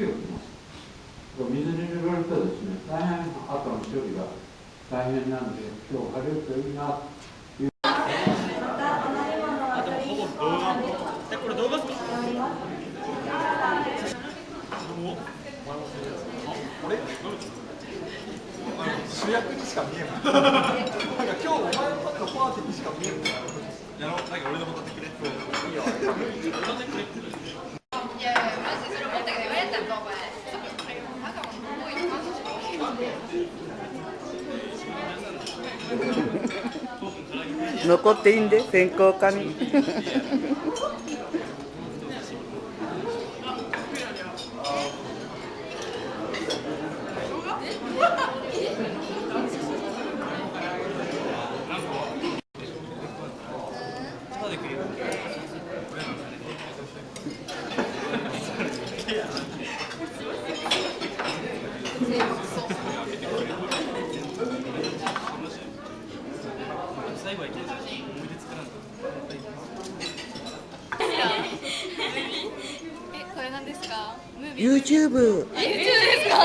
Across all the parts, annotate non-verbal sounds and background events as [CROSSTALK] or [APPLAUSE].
ます水に濡れるとですね大変後の処理が大変なんで今日晴れるといいな。主役にしか見えない。なんか今日お前のパーティーにしか見えない。やろう、なんか俺のことってくれ。いいよ。残っていいんで選考科に [LAUGHS] ただでくれる最後は行ける思い出作らんと。えこれ何ですか？ムービー YouTube あ YouTube ですか？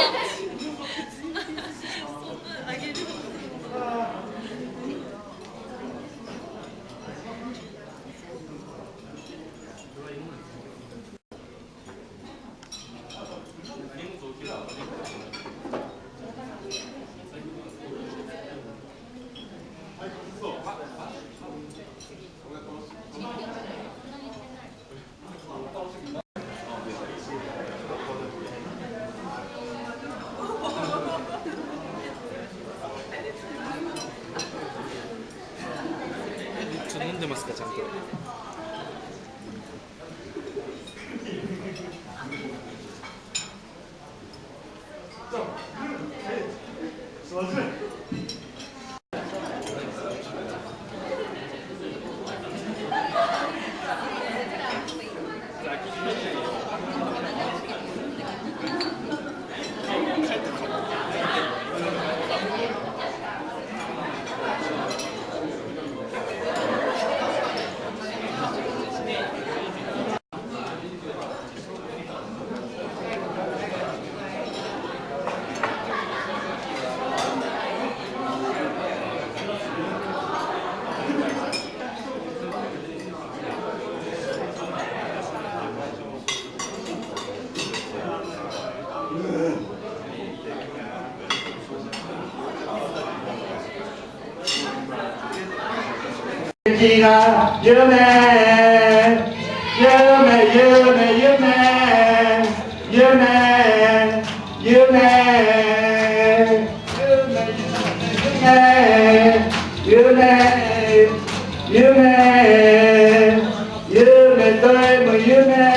飲んでますかちゃんと。 지가 유맨 유맨 유맨 유맨 유맨 유맨 유맨 유맨 유맨 유맨 유맨 유맨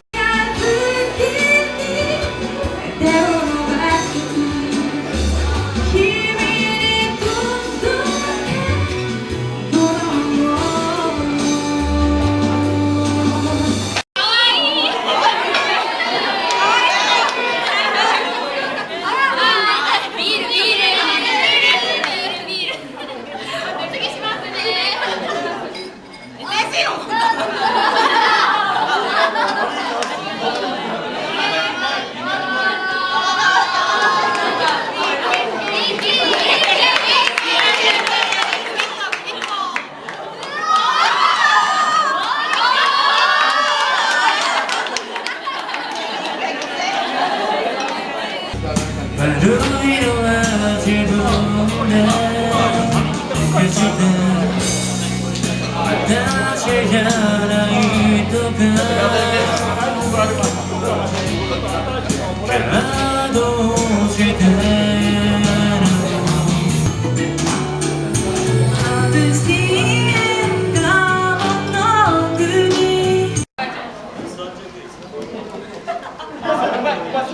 悪いのは自分で決して私じゃないとか感動して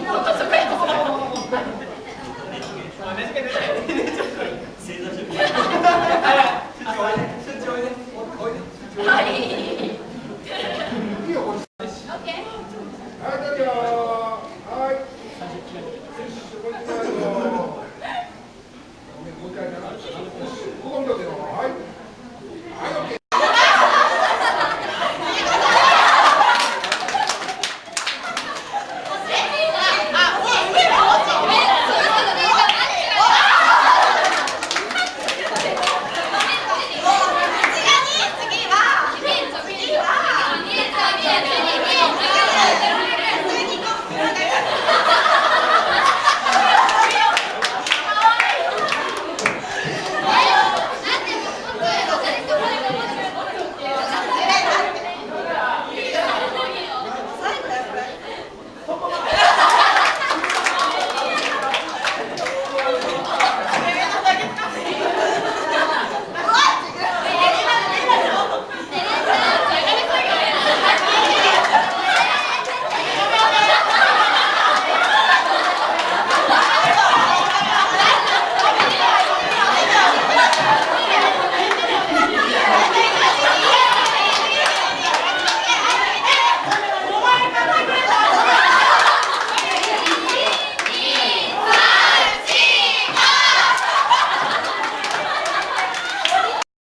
まあ、